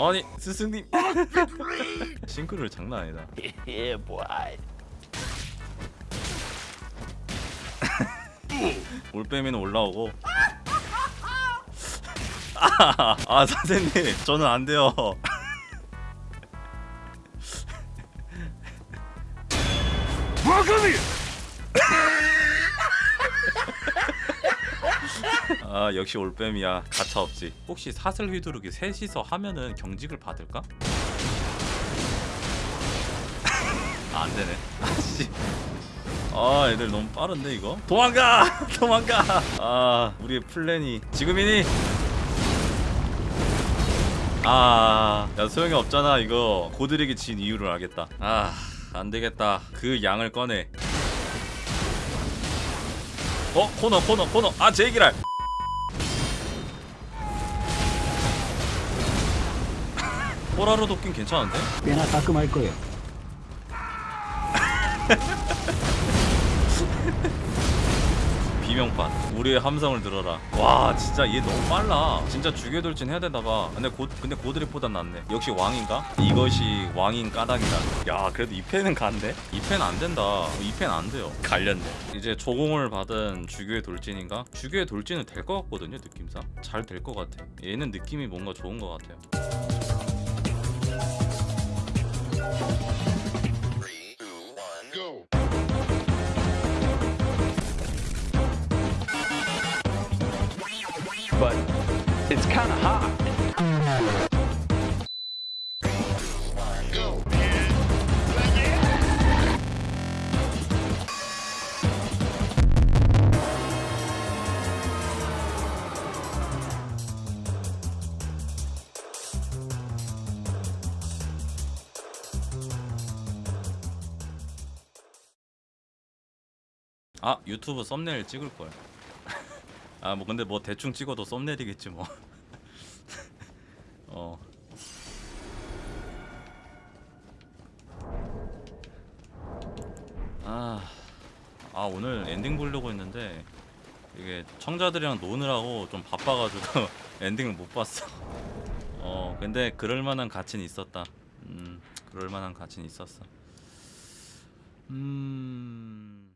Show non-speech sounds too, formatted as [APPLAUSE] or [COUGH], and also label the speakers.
Speaker 1: 아니 스승님. [LAUGHS] 싱크를 장난 아니다. [LAUGHS] [LAUGHS] 올빼미는 올라오고. 아, 아 선생님 저는 안 돼요 아 역시 올빼미야. 가차 없지 혹시 사슬 휘두르기 셋이서 하면은 경직을 받을까? [LAUGHS] 아 안되네. 아씨. 아 애들 너무 빠른데 이거? 도망가! [LAUGHS] 도망가! 아 우리의 플랜이. 지금이니? 아야 소용이 없잖아 이거. 고드릭이 진 이유를 알겠다. 아 안되겠다. 그 양을 꺼내 어 코너 코너 코너 아 제기랄 호라로 돕긴 괜찮은데?
Speaker 2: 꽤나 따끔할 거예요. [LAUGHS]
Speaker 1: 비명판. 우리의 함성을 들어라. 와 진짜 얘 너무 빨라. 진짜 죽여돌진 해야 되나봐. 근데 고, 근데 고드립보단 낫네. 역시 왕인가? 이것이 왕인 까닭이다. 야 그래도 2패는 간대? 2패는 안 된다. 2패는 안 돼요. 갈렸네. 이제 조공을 받은 주교의 돌진인가? 주교의 돌진은 될 것 같거든요 느낌상. 잘 될 것 같아. 얘는 느낌이 뭔가 좋은 것 같아요
Speaker 3: But it's kind of hot.
Speaker 1: 아 유튜브 썸네일 찍을 걸. 아 뭐 근데 뭐 대충 찍어도 thumbnail이겠지 뭐. [LAUGHS] 어. 아, 아 오늘 엔딩 보려고 했는데 이게 청자들이랑 노느라고 좀 바빠가지고 [LAUGHS] 엔딩을 못 봤어. 어 근데 그럴 만한 가치는 있었다. 음 그럴 만한 가치는 있었어. 음.